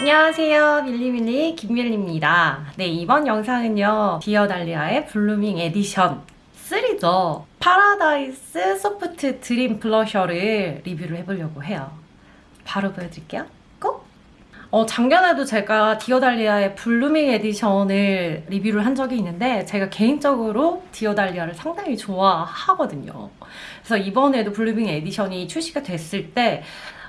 안녕하세요. 밀리밀리 김밀리입니다. 네 이번 영상은요 디어달리아의 Blooming Edition 3종. Paradise Soft Dream 블러셔를 리뷰를 해보려고 해요. 바로 보여드릴게요. 꼭! 어, 작년에도 제가 디어달리아의 Blooming Edition을 리뷰를 한 적이 있는데 제가 개인적으로 디어달리아를 상당히 좋아하거든요 그래서 이번에도 Blooming Edition이 출시가 됐을 때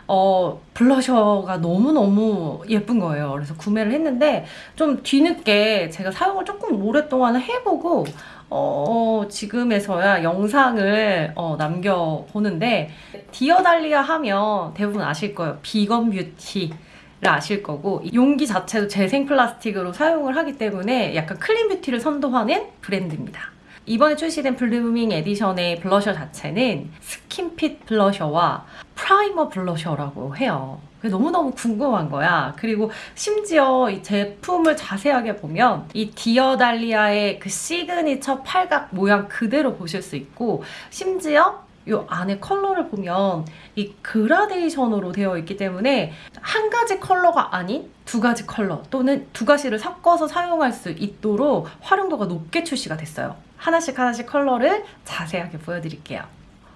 어, 블러셔가 너무너무 예쁜 거예요. 그래서 구매를 했는데 좀 뒤늦게 제가 사용을 조금 오랫동안 해보고 어, 지금에서야 영상을 어, 남겨보는데 디어달리아 하면 대부분 아실 거예요. vegan beauty 를 아실 거고 용기 자체도 재생 플라스틱으로 사용을 하기 때문에 약간 clean beauty를 선도하는 브랜드입니다. 이번에 출시된 Blooming Edition의 블러셔 자체는 skin fit 블러셔와 primer 블러셔라고 해요. 너무너무 궁금한 거야. 그리고 심지어 이 제품을 자세하게 보면 이 디어달리아의 그 시그니처 팔각 모양 그대로 보실 수 있고 심지어 이 안에 컬러를 보면 이 그라데이션으로 되어 있기 때문에 한 가지 컬러가 아닌 두 가지 컬러 또는 두 가지를 섞어서 사용할 수 있도록 활용도가 높게 출시가 됐어요. 하나씩 하나씩 컬러를 자세하게 보여드릴게요.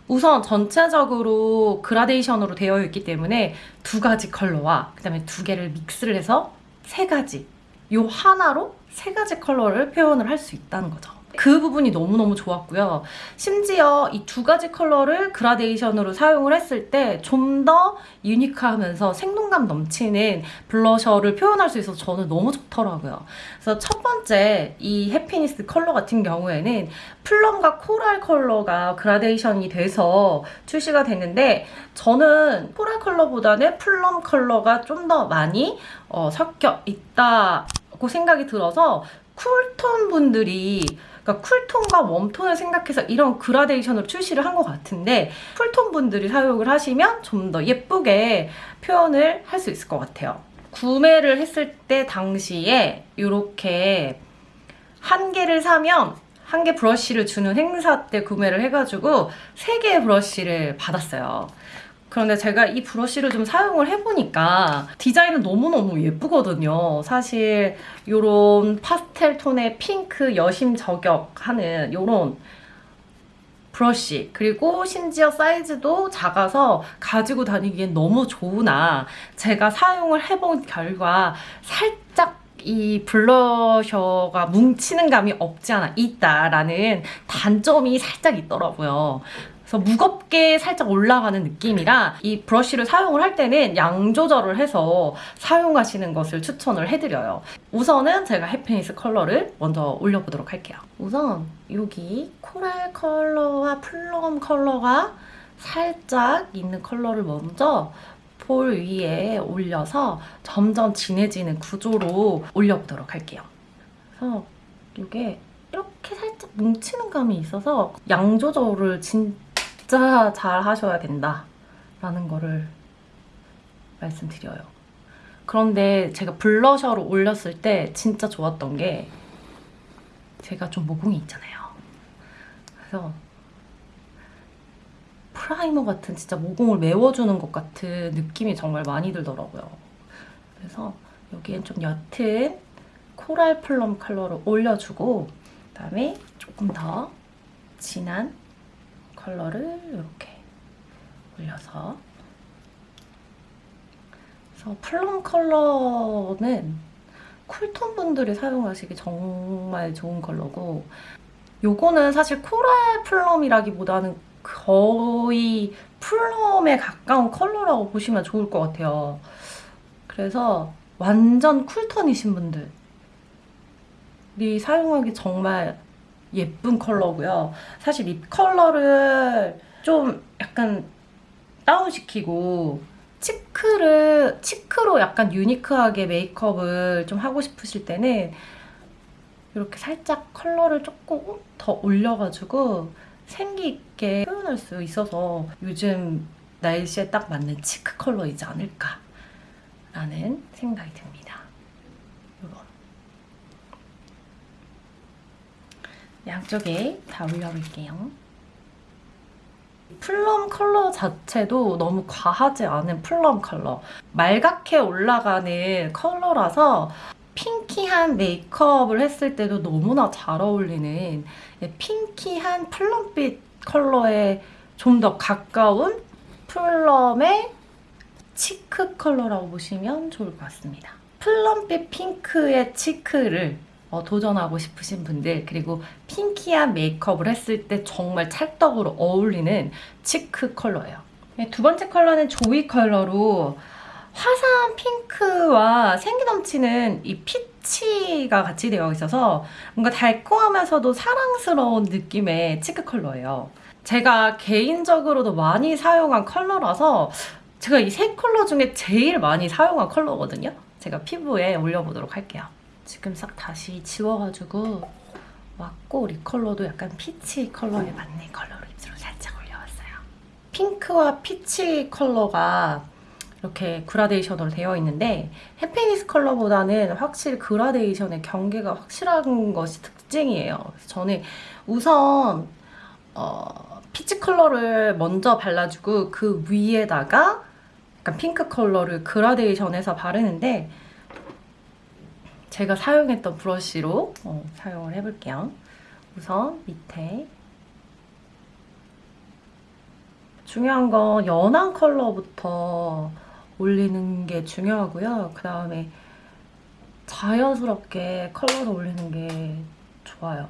우선 전체적으로 그라데이션으로 되어 있기 때문에 두 가지 컬러와 그 다음에 두 개를 믹스를 해서 세 가지 요 하나로 세 가지 컬러를 표현을 할 수 있다는 거죠. 그 부분이 너무너무 좋았고요. 심지어 이 두 가지 컬러를 그라데이션으로 사용을 했을 때 좀 더 유니크하면서 생동감 넘치는 블러셔를 표현할 수 있어서 저는 너무 좋더라고요. 그래서 첫 번째 이 Happiness 컬러 같은 경우에는 plum과 coral 컬러가 그라데이션이 돼서 출시가 됐는데 저는 coral 컬러보다는 plum 컬러가 좀 더 많이 어, 섞여 있다고 생각이 들어서 cool tone 분들이 그러니까 쿨톤과 웜톤을 생각해서 이런 그라데이션으로 출시를 한 것 같은데 쿨톤 분들이 사용을 하시면 좀 더 예쁘게 표현을 할 수 있을 것 같아요. 구매를 했을 때 당시에 이렇게 한 개를 사면 한 개 브러쉬를 주는 행사 때 구매를 해가지고 세 개의 브러쉬를 받았어요. 그런데 제가 이 브러쉬를 좀 사용을 해보니까 디자인은 너무너무 예쁘거든요. 사실 이런 파스텔 톤의 핑크 여심 저격하는 이런 브러쉬 그리고 심지어 사이즈도 작아서 가지고 다니기엔 너무 좋으나 제가 사용을 해본 결과 살짝 이 블러셔가 뭉치는 감이 없지 않아 있다라는 단점이 살짝 있더라고요. 그래서 무겁게 살짝 올라가는 느낌이라 이 브러쉬를 사용을 할 때는 양 조절을 해서 사용하시는 것을 추천을 해드려요. 우선은 제가 Happiness 컬러를 먼저 올려보도록 할게요. 우선 여기 coral 컬러와 plum 컬러가 살짝 있는 컬러를 먼저 볼 위에 올려서 점점 진해지는 구조로 올려보도록 할게요. 그래서 이게 이렇게 살짝 뭉치는 감이 있어서 양 조절을 진짜 진짜 잘 하셔야 된다 라는 거를 말씀드려요. 그런데 제가 블러셔로 올렸을 때 진짜 좋았던 게 제가 좀 모공이 있잖아요. 그래서 프라이머 같은 진짜 모공을 메워주는 것 같은 느낌이 정말 많이 들더라고요. 그래서 여기엔 좀 옅은 코랄 플럼 컬러를 올려주고 그다음에 조금 더 진한 컬러를 이렇게 올려서 그래서 플럼 컬러는 쿨톤 분들이 사용하시기 정말 좋은 컬러고 요거는 사실 코랄 플럼이라기보다는 거의 플럼에 가까운 컬러라고 보시면 좋을 것 같아요. 그래서 완전 쿨톤이신 분들이 사용하기 정말 예쁜 컬러고요. 사실 립 컬러를 좀 약간 다운시키고 치크를 치크로 약간 유니크하게 메이크업을 좀 하고 싶으실 때는 이렇게 살짝 컬러를 조금 더 올려가지고 생기 있게 표현할 수 있어서 요즘 날씨에 딱 맞는 치크 컬러이지 않을까 라는 생각이 듭니다. 양쪽에 다 올려볼게요. 플럼 컬러 자체도 너무 과하지 않은 플럼 컬러. 말갛게 올라가는 컬러라서 핑키한 메이크업을 했을 때도 너무나 잘 어울리는 핑키한 플럼빛 컬러에 좀 더 가까운 플럼의 치크 컬러라고 보시면 좋을 것 같습니다. 플럼빛 핑크의 치크를 어, 도전하고 싶으신 분들 그리고 핑키한 메이크업을 했을 때 정말 찰떡으로 어울리는 치크 컬러예요. 네, 두 번째 컬러는 조이 컬러로 화사한 핑크와 생기 넘치는 이 피치가 같이 되어 있어서 뭔가 달콤하면서도 사랑스러운 느낌의 치크 컬러예요. 제가 개인적으로도 많이 사용한 컬러라서 제가 이 세 컬러 중에 제일 많이 사용한 컬러거든요. 제가 피부에 올려보도록 할게요. 지금 싹 다시 지워가지고 왔고 이 컬러도 약간 피치 컬러에 맞는 컬러로 입술을 살짝 올려왔어요. 핑크와 피치 컬러가 이렇게 그라데이션으로 되어 있는데 해피니스 컬러보다는 확실히 그라데이션의 경계가 확실한 것이 특징이에요. 저는 우선 어, 피치 컬러를 먼저 발라주고 그 위에다가 약간 핑크 컬러를 그라데이션해서 바르는데 제가 사용했던 브러쉬로 어, 사용을 해볼게요. 우선 밑에 중요한 건 연한 컬러부터 올리는 게 중요하고요. 그 다음에 자연스럽게 컬러를 올리는 게 좋아요.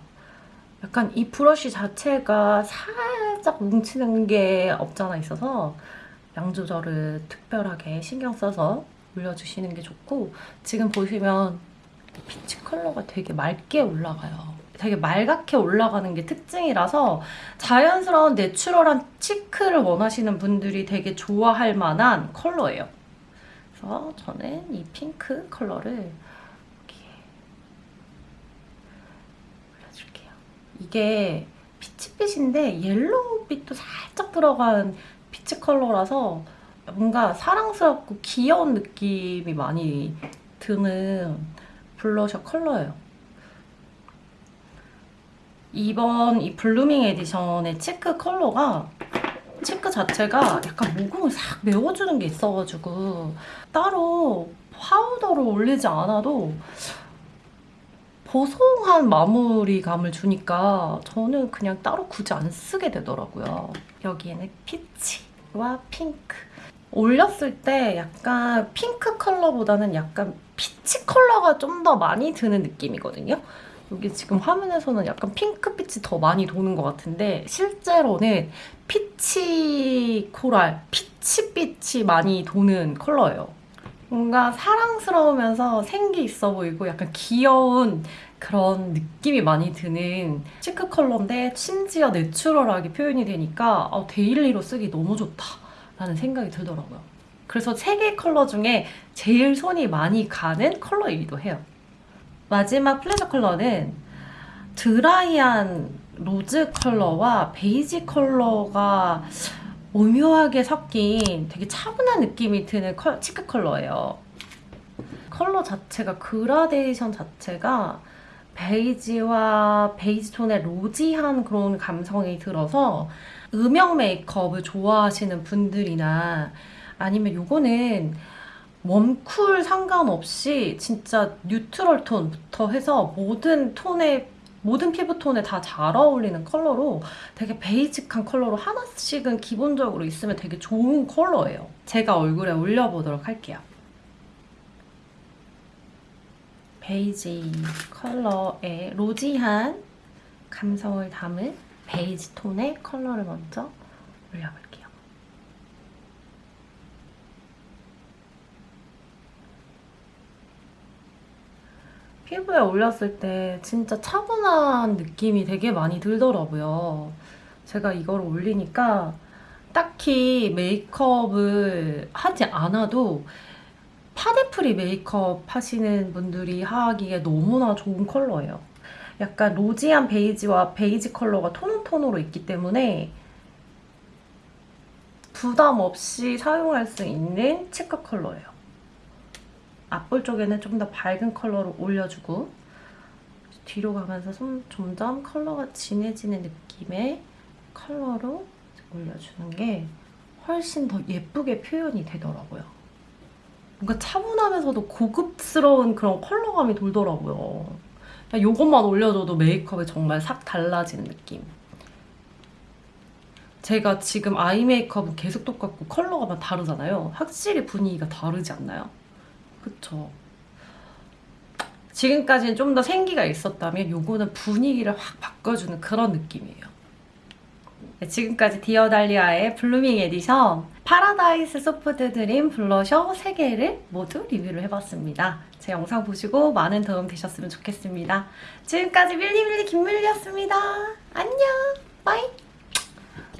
약간 이 브러쉬 자체가 살짝 뭉치는 게 없잖아 있어서 양 조절을 특별하게 신경 써서 올려주시는 게 좋고 지금 보시면 피치 컬러가 되게 맑게 올라가요. 되게 말갛게 올라가는 게 특징이라서 자연스러운 내추럴한 치크를 원하시는 분들이 되게 좋아할 만한 컬러예요. 그래서 저는 이 핑크 컬러를 이렇게 올려줄게요. 이게 피치빛인데 옐로우빛도 살짝 들어간 피치 컬러라서 뭔가 사랑스럽고 귀여운 느낌이 많이 드는 블러셔 컬러예요. 이번 이 블루밍 에디션의 치크 컬러가 치크 자체가 약간 모공을 싹 메워주는 게 있어가지고 따로 파우더를 올리지 않아도 보송한 마무리감을 주니까 저는 그냥 따로 굳이 안 쓰게 되더라고요. 여기에는 피치와 핑크. 올렸을 때 약간 핑크 컬러보다는 약간 피치 컬러가 좀 더 많이 드는 느낌이거든요. 여기 지금 화면에서는 약간 핑크빛이 더 많이 도는 것 같은데 실제로는 피치 코랄, 피치빛이 많이 도는 컬러예요. 뭔가 사랑스러우면서 생기 있어 보이고 약간 귀여운 그런 느낌이 많이 드는 치크 컬러인데 심지어 내추럴하게 표현이 되니까 어, 데일리로 쓰기 너무 좋다 라는 생각이 들더라고요. 그래서 세 개 컬러 중에 제일 손이 많이 가는 컬러이기도 해요. 마지막 플레저 컬러는 드라이한 로즈 컬러와 베이지 컬러가 오묘하게 섞인 되게 차분한 느낌이 드는 컬, 치크 컬러예요. 컬러 자체가 그라데이션 자체가 베이지와 베이지 톤의 로지한 그런 감성이 들어서 음영 메이크업을 좋아하시는 분들이나 아니면 요거는 웜쿨 상관없이 진짜 뉴트럴 톤부터 해서 모든 톤의 모든 피부톤에 다 잘 어울리는 컬러로 되게 베이직한 컬러로 하나씩은 기본적으로 있으면 되게 좋은 컬러예요. 제가 얼굴에 올려보도록 할게요. 베이지 컬러의 로지한 감성을 담은 베이지 톤의 컬러를 먼저 올려볼게요. 피부에 올렸을 때 진짜 차분한 느낌이 되게 많이 들더라고요. 제가 이걸 올리니까 딱히 메이크업을 하지 않아도 파데프리 메이크업 하시는 분들이 하기에 너무나 좋은 컬러예요. 약간 rosy한 베이지와 베이지 컬러가 tone on tone으로 있기 때문에 부담 없이 사용할 수 있는 cheek 컬러예요. 앞볼 쪽에는 좀 더 밝은 컬러로 올려주고 뒤로 가면서 좀 점점 컬러가 진해지는 느낌의 컬러로 올려주는 게 훨씬 더 예쁘게 표현이 되더라고요. 뭔가 차분하면서도 고급스러운 그런 컬러감이 돌더라고요. 이것만 올려줘도 메이크업이 정말 싹 달라지는 느낌. 제가 지금 eye 메이크업은 계속 똑같고 컬러가 다르잖아요. 확실히 분위기가 다르지 않나요? 그쵸? 지금까지는 좀 더 생기가 있었다면 요거는 분위기를 확 바꿔주는 그런 느낌이에요. 네, 지금까지 디어달리아의 블루밍 에디션 파라다이스 소프트 드림 블러셔 3개를 모두 리뷰를 해봤습니다. 제 영상 보시고 많은 도움 되셨으면 좋겠습니다. 지금까지 밀리밀리 김밀리였습니다. 안녕! 바이!